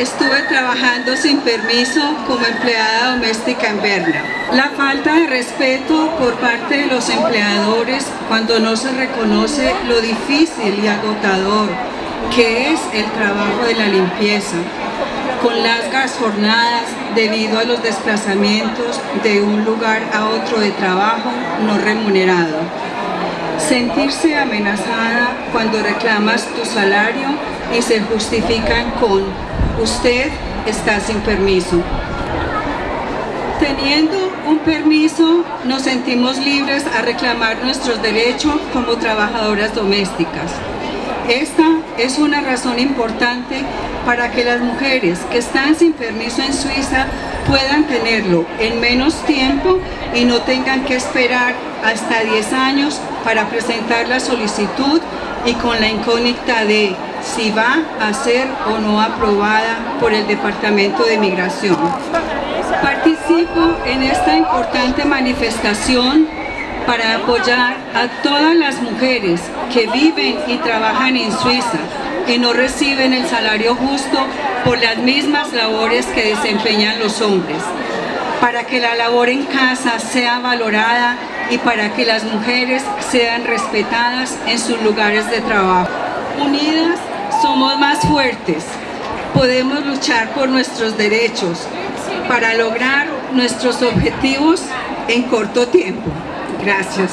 estuve trabajando sin permiso como empleada doméstica en Berna. La falta de respeto por parte de los empleadores cuando no se reconoce lo difícil y agotador que es el trabajo de la limpieza, con largas jornadas debido a los desplazamientos de un lugar a otro de trabajo no remunerado. Sentirse amenazada cuando reclamas tu salario y se justifican con usted está sin permiso. Teniendo un permiso, nos sentimos libres a reclamar nuestros derechos como trabajadoras domésticas. Esta es una razón importante para que las mujeres que están sin permiso en Suiza puedan tenerlo en menos tiempo y no tengan que esperar hasta 10 años para presentar la solicitud y con la incógnita de si va a ser o no aprobada por el Departamento de Migración. Participo en esta importante manifestación para apoyar a todas las mujeres que viven y trabajan en Suiza y no reciben el salario justo por las mismas labores que desempeñan los hombres, para que la labor en casa sea valorada y para que las mujeres sean respetadas en sus lugares de trabajo. Unidas somos más fuertes, podemos luchar por nuestros derechos para lograr nuestros objetivos en corto tiempo. Gracias.